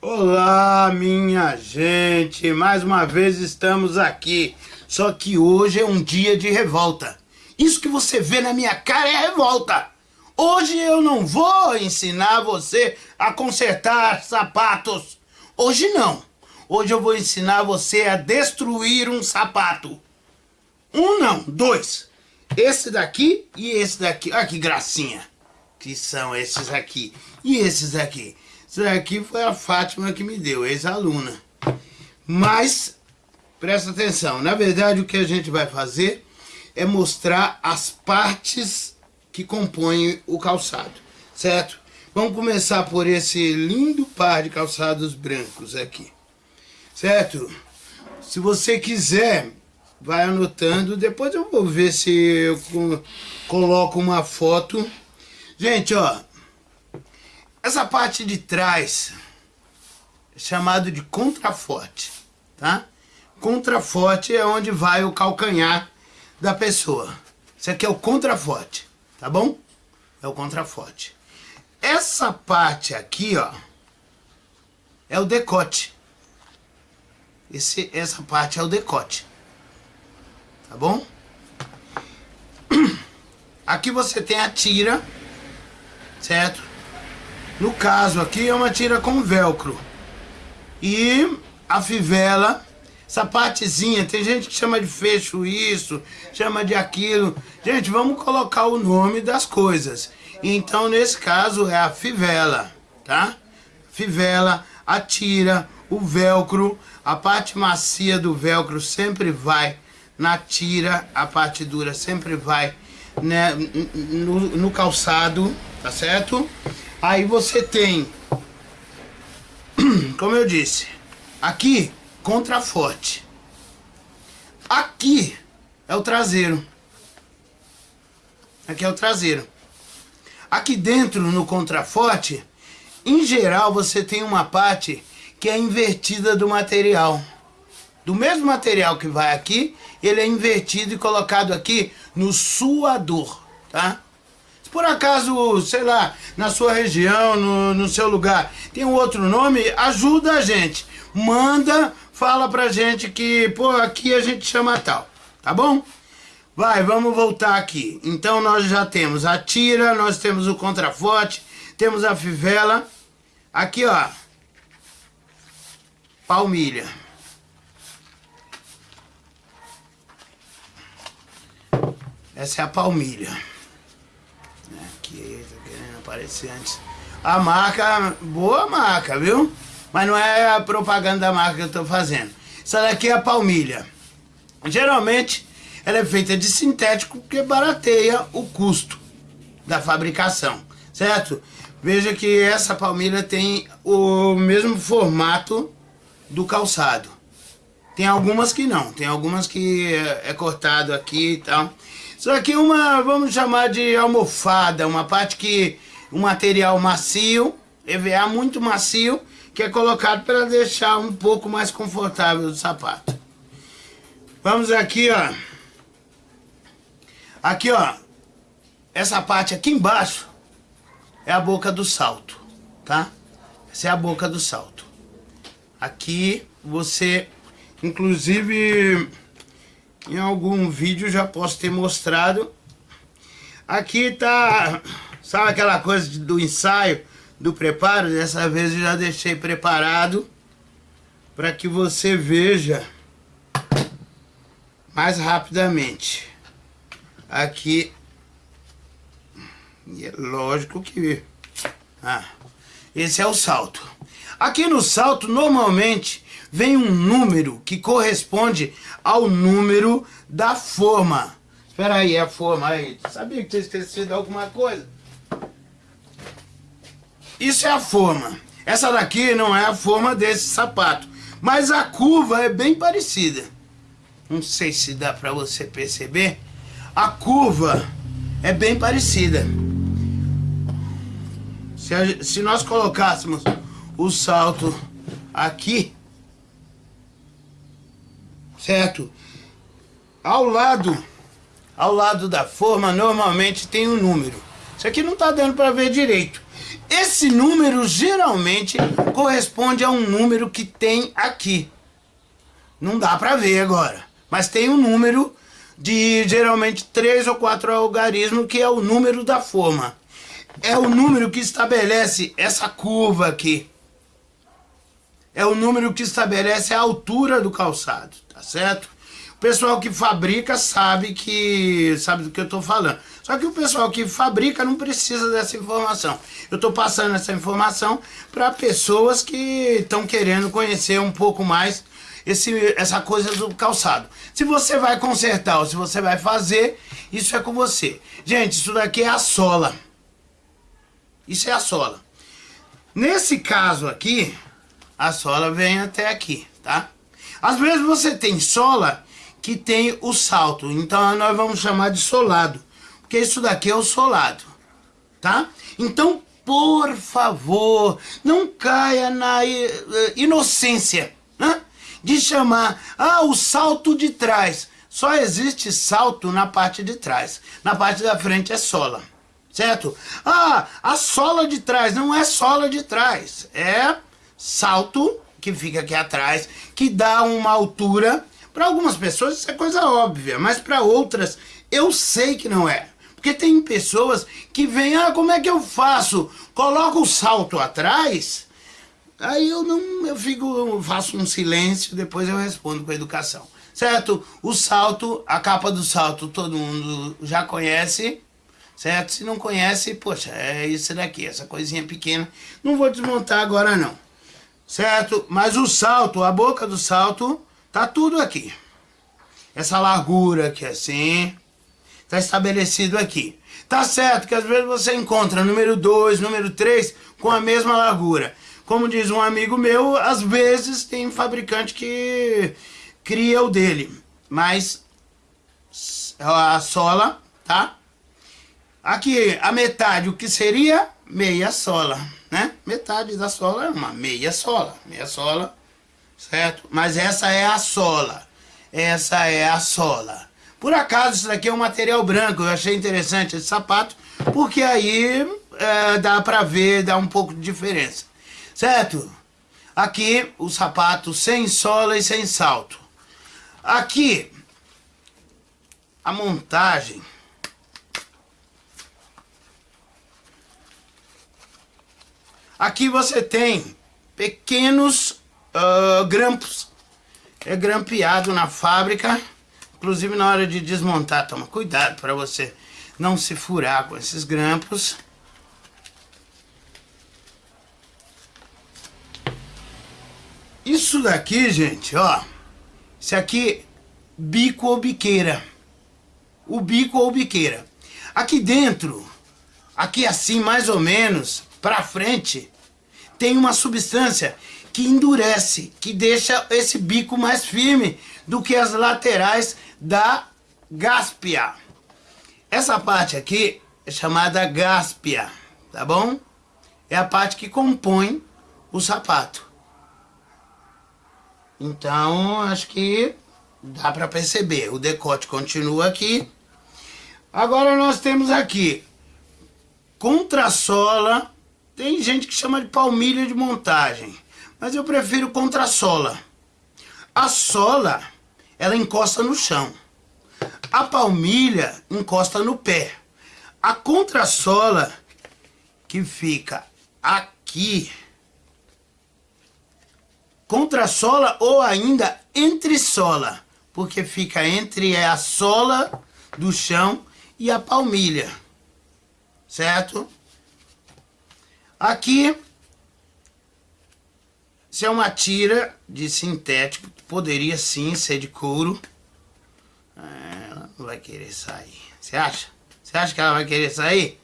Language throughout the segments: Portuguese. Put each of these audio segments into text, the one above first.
Olá, minha gente! Mais uma vez estamos aqui. Só que hoje é um dia de revolta. Isso que você vê na minha cara é revolta. Hoje eu não vou ensinar você a consertar sapatos. Hoje não. Hoje eu vou ensinar você a destruir um sapato. Um não, dois. Esse daqui e esse daqui. Olha que gracinha. Que são esses aqui. E esses aqui. Isso daqui foi a Fátima que me deu, ex-aluna. Mas, presta atenção, na verdade o que a gente vai fazer é mostrar as partes que compõem o calçado, certo? Vamos começar por esse lindo par de calçados brancos aqui, certo? Se você quiser, vai anotando, depois eu vou ver se eu coloco uma foto. Gente, ó, essa parte de trás é chamado de contraforte, tá? Contraforte é onde vai o calcanhar da pessoa. Isso aqui é o contraforte, tá bom? É o contraforte. Essa parte aqui, ó, é o decote. Esse, essa parte é o decote. Tá bom? Aqui você tem a tira, certo? No caso aqui é uma tira com velcro. E a fivela, essa partezinha, tem gente que chama de fecho isso, chama de aquilo. Gente, vamos colocar o nome das coisas. Então, nesse caso, é a fivela, tá? Fivela, a tira, o velcro, a parte macia do velcro sempre vai na tira, a parte dura sempre vai né, no, no calçado, tá certo? Aí você tem, como eu disse, aqui, contraforte. Aqui é o traseiro. Aqui é o traseiro. Aqui dentro, no contraforte, em geral, você tem uma parte que é invertida do material. Do mesmo material que vai aqui, ele é invertido e colocado aqui no suador, tá? Por acaso, sei lá, na sua região, no, no seu lugar, tem um outro nome, ajuda a gente. Manda, fala pra gente que, pô, aqui a gente chama tal, tá bom? Vai, vamos voltar aqui. Então nós já temos a tira, nós temos o contraforte, temos a fivela. Aqui, ó, palmilha. Essa é a palmilha aparecer antes. A marca, boa marca, viu? Mas não é a propaganda da marca que eu tô fazendo. Essa daqui é a palmilha. Geralmente, ela é feita de sintético porque barateia o custo da fabricação, certo? Veja que essa palmilha tem o mesmo formato do calçado. Tem algumas que não, tem algumas que é, é cortado aqui e tal. Isso aqui é uma, vamos chamar de almofada, uma parte que, um material macio, EVA muito macio, que é colocado para deixar um pouco mais confortável o sapato. Vamos aqui, ó. Aqui, ó. Essa parte aqui embaixo é a boca do salto, tá? Essa é a boca do salto. Aqui você, inclusive em algum vídeo já posso ter mostrado. Aqui tá, sabe aquela coisa do ensaio, do preparo? Dessa vez eu já deixei preparado para que você veja mais rapidamente. Aqui, e é lógico que... Ah, esse é o salto. Aqui no salto, normalmente, vem um número que corresponde ao número da forma. Espera aí, é a forma aí. Sabia que tinha esquecido alguma coisa? Isso é a forma. Essa daqui não é a forma desse sapato. Mas a curva é bem parecida. Não sei se dá pra você perceber. A curva é bem parecida. Se, a, se nós colocássemos o salto aqui, certo? Ao lado, ao lado da forma, normalmente tem um número. Isso aqui não tá dando para ver direito. Esse número geralmente corresponde a um número que tem aqui. Não dá para ver agora. Mas tem um número de geralmente três ou quatro algarismos que é o número da forma. É o número que estabelece essa curva aqui. É o número que estabelece a altura do calçado, tá certo? Pessoal que fabrica sabe que sabe do que eu estou falando. Só que o pessoal que fabrica não precisa dessa informação. Eu estou passando essa informação para pessoas que estão querendo conhecer um pouco mais esse, essa coisa do calçado. Se você vai consertar ou se você vai fazer, isso é com você. Gente, isso daqui é a sola. Isso é a sola. Nesse caso aqui, a sola vem até aqui, tá? Às vezes você tem sola que tem o salto. Então nós vamos chamar de solado. Porque isso daqui é o solado. Tá? Então, por favor, não caia na eh, inocência né? de chamar, ah, o salto de trás. Só existe salto na parte de trás. Na parte da frente é sola. Certo? Ah, a sola de trás. Não é sola de trás. É salto que fica aqui atrás, que dá uma altura para algumas pessoas isso é coisa óbvia, mas para outras eu sei que não é. Porque tem pessoas que vêm, ah, como é que eu faço? Coloco o salto atrás, aí eu não, eu fico, eu faço um silêncio, depois eu respondo com a educação. Certo? O salto, a capa do salto todo mundo já conhece, certo? Se não conhece, poxa, é isso daqui, essa coisinha pequena. Não vou desmontar agora não, certo? Mas o salto, a boca do salto, Tá tudo aqui. Essa largura aqui assim, tá estabelecido aqui. Tá certo que às vezes você encontra número 2, número 3 com a mesma largura. Como diz um amigo meu, às vezes tem fabricante que cria o dele. Mas a sola, tá? Aqui a metade, o que seria? Meia sola, né? Metade da sola é uma meia sola. Meia sola certo? Mas essa é a sola. Essa é a sola. Por acaso, isso daqui é um material branco. Eu achei interessante esse sapato, porque aí é, dá pra ver, dá um pouco de diferença. Certo? Aqui, o sapato sem sola e sem salto. Aqui, a montagem... Aqui você tem pequenos uh, grampos. É grampeado na fábrica, inclusive na hora de desmontar, toma cuidado para você não se furar com esses grampos. Isso daqui, gente, ó, isso aqui, bico ou biqueira. O bico ou biqueira. Aqui dentro, aqui assim mais ou menos, pra frente, tem uma substância que endurece, que deixa esse bico mais firme do que as laterais da gáspia. Essa parte aqui é chamada gáspia, tá bom? É a parte que compõe o sapato. Então, acho que dá para perceber. O decote continua aqui. Agora nós temos aqui contrassola. Tem gente que chama de palmilha de montagem mas eu prefiro contra a sola. A sola, ela encosta no chão. A palmilha encosta no pé. A contrassola, que fica aqui, contrassola ou ainda entre sola, porque fica entre a sola do chão e a palmilha, certo? Aqui isso é uma tira de sintético, poderia sim ser de couro. É, ela não vai querer sair. Você acha? Você acha que ela vai querer sair?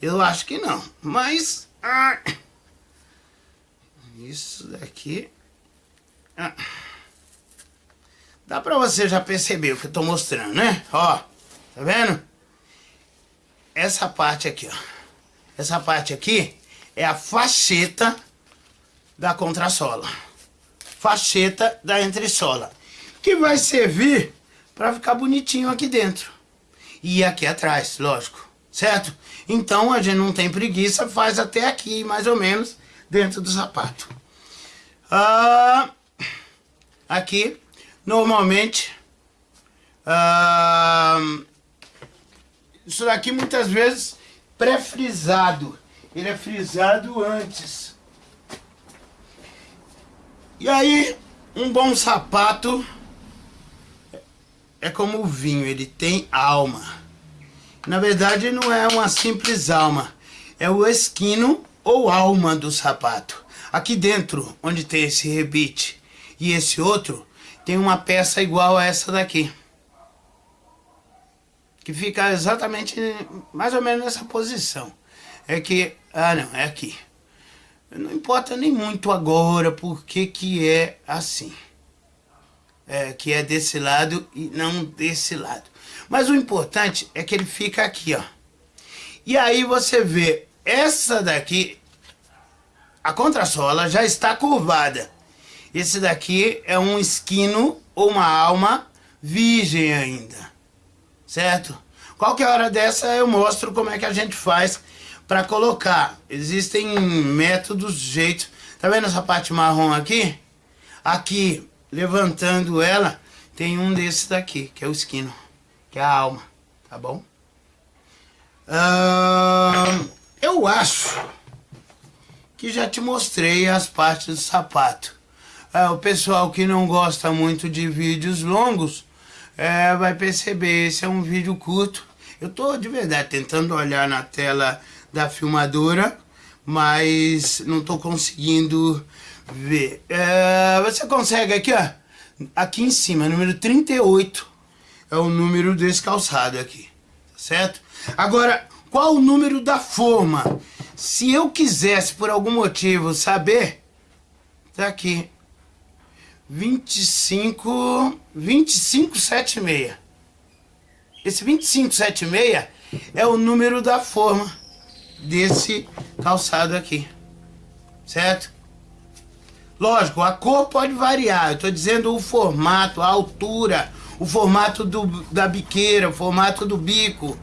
Eu acho que não. Mas... Ah, isso daqui... Ah, dá pra você já perceber o que eu tô mostrando, né? Ó, tá vendo? Essa parte aqui, ó. Essa parte aqui é a facheta da contrassola. Facheta da entressola. Que vai servir para ficar bonitinho aqui dentro. E aqui atrás, lógico. certo? Então a gente não tem preguiça, faz até aqui, mais ou menos, dentro do sapato. Ah, aqui, normalmente, ah, isso daqui muitas vezes pré-frisado. Ele é frisado antes. E aí, um bom sapato é como o vinho, ele tem alma. Na verdade, não é uma simples alma, é o esquino ou alma do sapato. Aqui dentro, onde tem esse rebite e esse outro, tem uma peça igual a essa daqui. Que fica exatamente, mais ou menos nessa posição. É que, ah não, é aqui. Não importa nem muito agora porque que é assim. É, que é desse lado e não desse lado. Mas o importante é que ele fica aqui, ó. E aí você vê, essa daqui, a contrasola já está curvada. Esse daqui é um esquino ou uma alma virgem ainda, certo? Qualquer hora dessa eu mostro como é que a gente faz para colocar. Existem métodos, jeitos. Tá vendo essa parte marrom aqui? Aqui, levantando ela, tem um desses daqui, que é o esquino que é a alma, tá bom? Uh, eu acho que já te mostrei as partes do sapato. Uh, o pessoal que não gosta muito de vídeos longos uh, vai perceber, esse é um vídeo curto. Eu tô de verdade tentando olhar na tela da filmadora, mas não tô conseguindo ver. É, você consegue aqui, ó, aqui em cima, número 38 é o número desse calçado aqui, certo? Agora, qual o número da forma? Se eu quisesse, por algum motivo, saber, tá aqui, 25, 2576. Esse 2576 é o número da forma desse calçado aqui, certo? Lógico, a cor pode variar, eu estou dizendo o formato, a altura, o formato do, da biqueira, o formato do bico,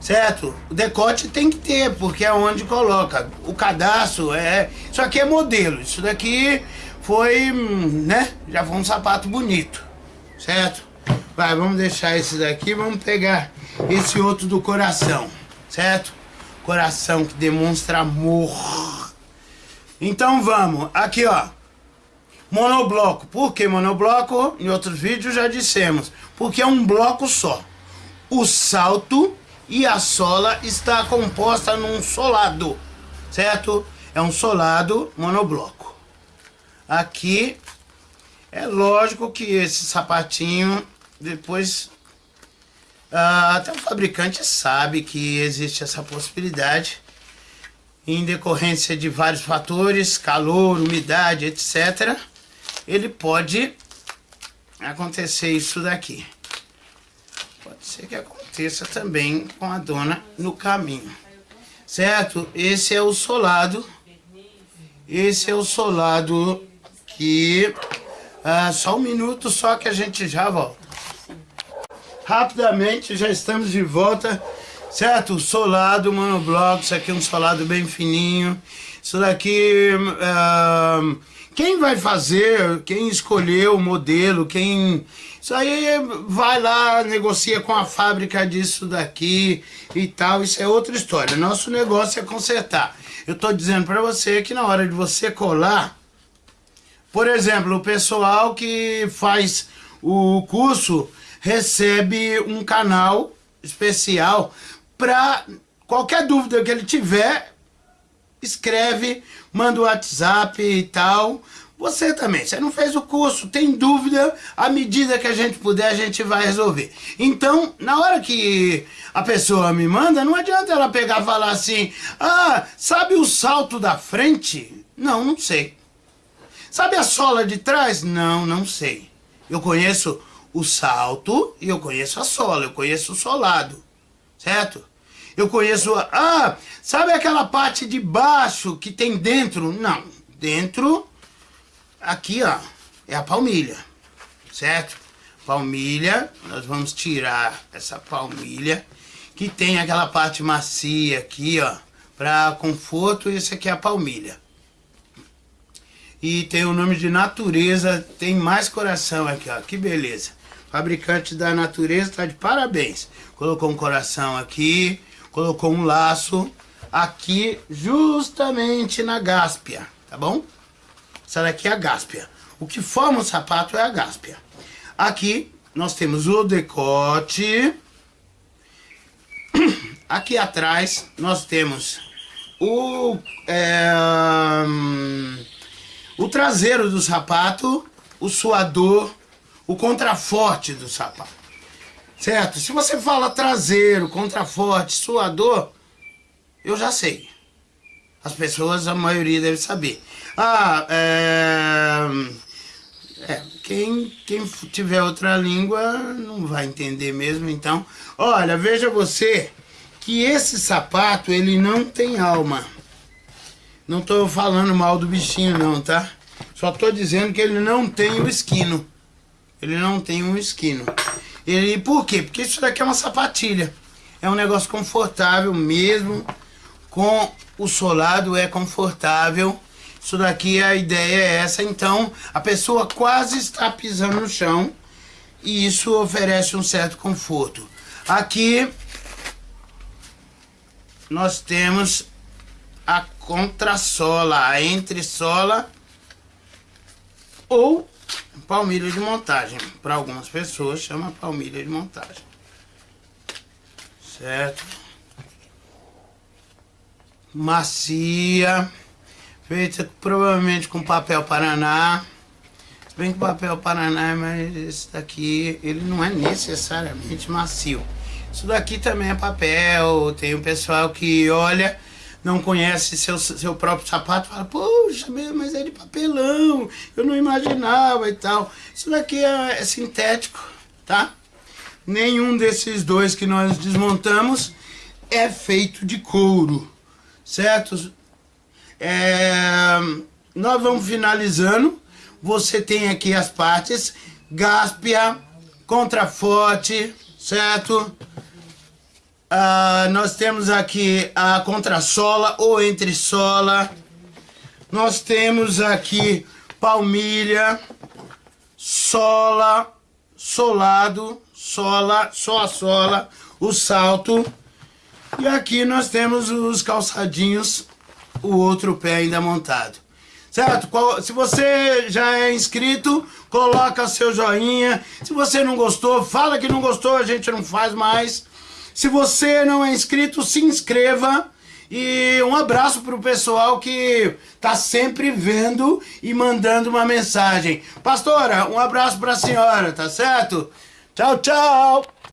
certo? O decote tem que ter, porque é onde coloca. O cadastro é... Isso aqui é modelo, isso daqui foi, né? Já foi um sapato bonito, certo? Vai, vamos deixar esse daqui, vamos pegar esse outro do coração, certo? Coração que demonstra amor. Então vamos, aqui ó, Monobloco. Por que monobloco? Em outros vídeos já dissemos. Porque é um bloco só. O salto e a sola está composta num solado. Certo? É um solado monobloco. Aqui é lógico que esse sapatinho depois ah, até o fabricante sabe que existe essa possibilidade em decorrência de vários fatores, calor, umidade, etc ele pode acontecer isso daqui. Pode ser que aconteça também com a dona no caminho. Certo? Esse é o solado. Esse é o solado que... Ah, só um minuto só que a gente já volta. Rapidamente já estamos de volta. Certo? Solado monobloco. Isso aqui é um solado bem fininho. Isso daqui... Ah, quem vai fazer, quem escolheu o modelo, quem... Isso aí vai lá, negocia com a fábrica disso daqui e tal, isso é outra história. Nosso negócio é consertar. Eu estou dizendo para você que na hora de você colar, por exemplo, o pessoal que faz o curso recebe um canal especial para qualquer dúvida que ele tiver, escreve, manda o WhatsApp e tal. Você também, você não fez o curso, tem dúvida, à medida que a gente puder, a gente vai resolver. Então, na hora que a pessoa me manda, não adianta ela pegar e falar assim, ah, sabe o salto da frente? Não, não sei. Sabe a sola de trás? Não, não sei. Eu conheço o salto e eu conheço a sola, eu conheço o solado, certo? Eu conheço, ah, sabe aquela parte de baixo que tem dentro? Não, dentro, aqui ó, é a palmilha, certo? Palmilha, nós vamos tirar essa palmilha, que tem aquela parte macia aqui, ó, para conforto, e esse aqui é a palmilha. E tem o nome de natureza, tem mais coração aqui, ó, que beleza. Fabricante da natureza tá de parabéns. Colocou um coração aqui, colocou um laço aqui justamente na gáspia, tá bom? Essa daqui é a gáspia. O que forma o sapato é a gáspia. Aqui nós temos o decote. Aqui atrás nós temos o, é, o traseiro do sapato, o suador, o contraforte do sapato. Certo? Se você fala traseiro, contraforte, suador, eu já sei. As pessoas, a maioria deve saber. Ah, é... é quem, quem tiver outra língua não vai entender mesmo, então... Olha, veja você que esse sapato, ele não tem alma. Não tô falando mal do bichinho não, tá? Só tô dizendo que ele não tem o esquino. Ele não tem um esquino. Ele, por quê? Porque isso daqui é uma sapatilha. É um negócio confortável mesmo. Com o solado é confortável. Isso daqui, a ideia é essa. Então, a pessoa quase está pisando no chão. E isso oferece um certo conforto. Aqui, nós temos a contrasola, a entressola ou palmilha de montagem. Para algumas pessoas chama palmilha de montagem. Certo? Macia. Feita provavelmente com papel Paraná. Se bem que o papel Paraná, mas esse daqui, ele não é necessariamente macio. Isso daqui também é papel. Tem um pessoal que olha não conhece seu, seu próprio sapato, fala, poxa, mas é de papelão, eu não imaginava e tal. Isso daqui é, é sintético, tá? Nenhum desses dois que nós desmontamos é feito de couro, certo? É, nós vamos finalizando. Você tem aqui as partes, gáspia, contraforte, certo? Uh, nós temos aqui a contrasola ou entressola. Nós temos aqui palmilha, sola, solado, sola, só a sola, o salto. E aqui nós temos os calçadinhos, o outro pé ainda montado. Certo? Se você já é inscrito, coloca seu joinha. Se você não gostou, fala que não gostou, a gente não faz mais. Se você não é inscrito, se inscreva. E um abraço para o pessoal que tá sempre vendo e mandando uma mensagem. Pastora, um abraço para a senhora, tá certo? Tchau, tchau!